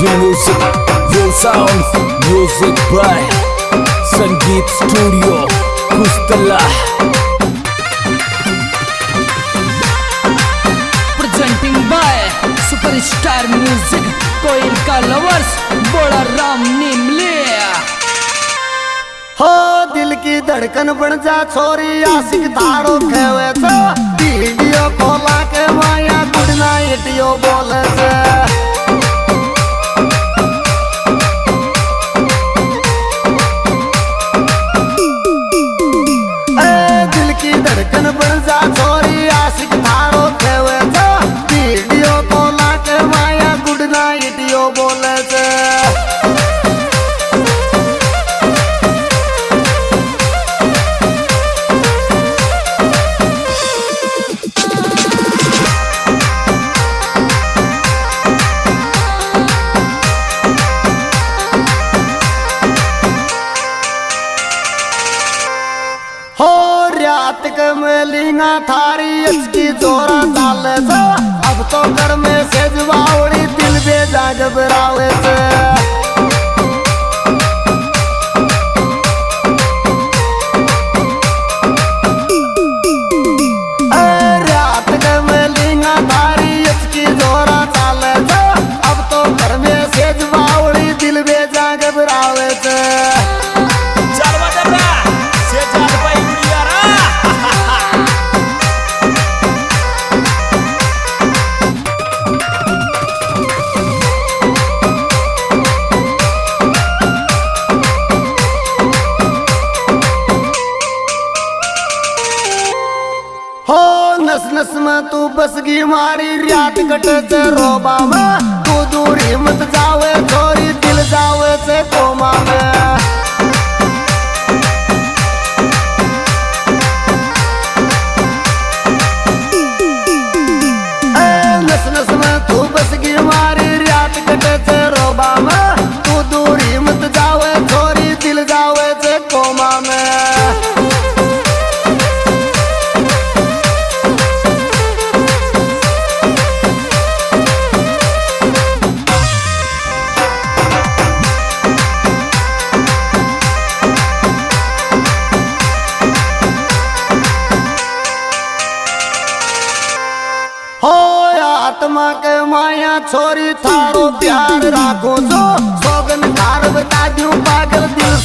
Real music, real sound, music by Sangeet Studio, Kustala. presenting by Superstar Music कोयल का lovers बड़ा राम निमले हो दिल की धड़कन बन जा छोरी आशिक तारो खेवे वीडियो खोला के माया गुड नाइट यो बोले छे चाल से अब तो घर में से जवावड़ी दिल बेजा घबरावे से। नस नस में तू बसगी मारी, रात कटे से रोबा में तू दूरी मत जावे छोरी दिल जावे से कोमा में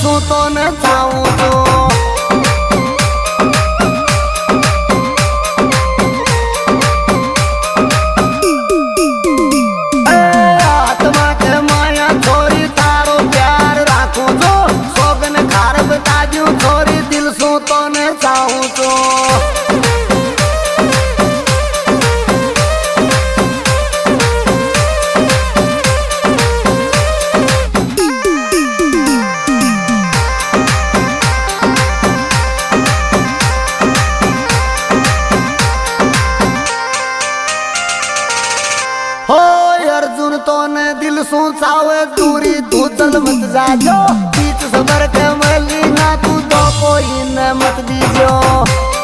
पागल दिल सू तो न चाहूँ आत्मा तो ने दिल सुन चावे, दूरी चल मत जाजो। बीच सबर के मली ना तू तो कोई न मत दीजो।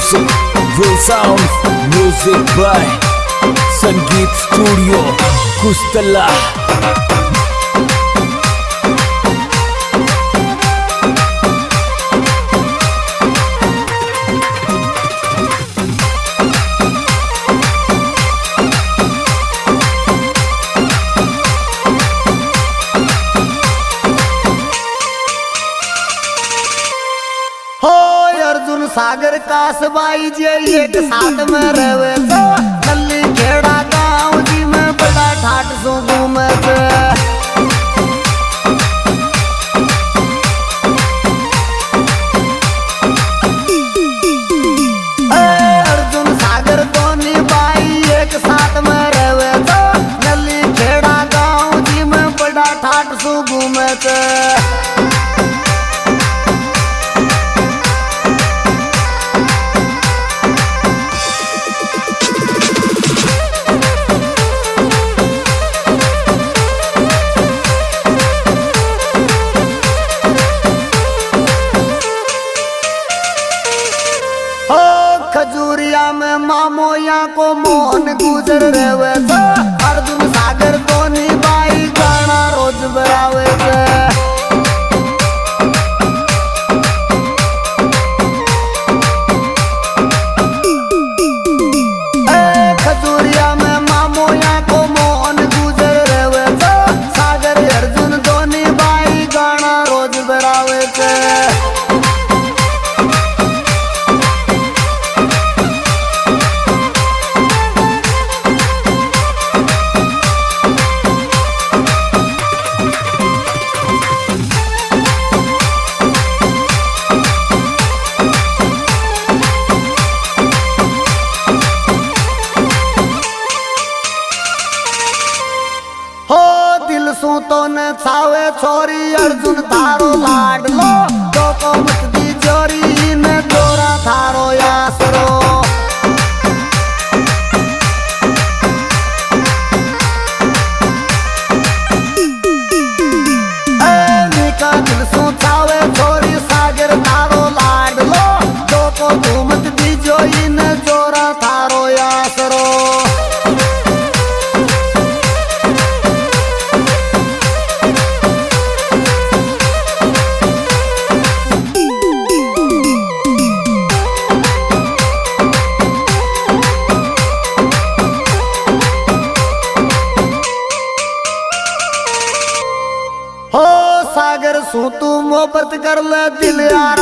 Music, real sound, music by Sangeet Studio, Kustala. एक साथ में रहे तो कल्ली खेड़ा गाँव जी में बड़ा ठाट सो घूमे अर्जुन एक साथ में रहे गाँव जी बड़ा ठाट सो घूमे 不再卑微。न छावे छोरी? अर्जुन तारो लाडलो। तो को मत दी चोरी न चोरा थारो यासरो। bilhar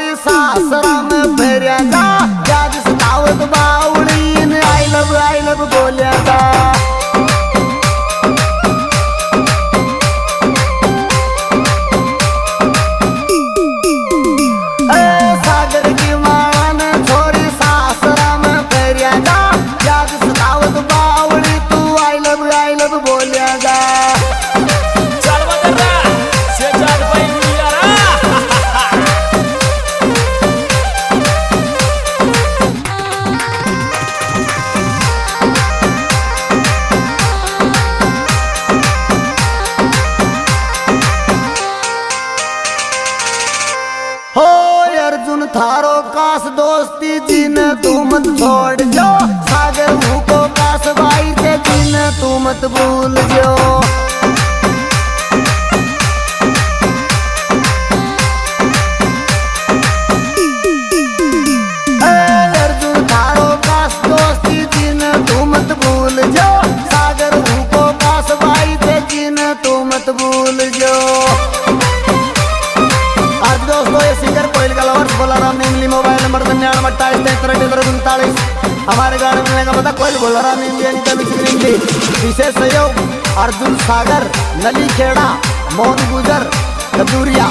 पोरी सासरान फेऱ्याचा त्या दिस धावत बावळीन आयलब आयलब बोल्याचा जी ने तुम छोड़ ನಂಬರ್ ಜ್ಞಾನ ಮಟ್ಟಾಳಿ ಸ್ನೇಹಿತರೆಡ್ಡಿದರು ಗುಂತಾಳಿ ಅಮಾರಿಗಾಡಿನ ಗಮದ ಕೊಯ್ಲು ಬಳ್ಳರಾಮ ಇಂಡಿಯನ್ ಕಮಿಷನ್ಲಿ ವಿಶೇಷ ಯೋಗ್ ಅರ್ಜುನ್ ಸಾಗರ್ ನಲಿ ಖೇಡಾ ಮೋಹನ್ ಗುಜರ್ ಕದೂರಿಯಾ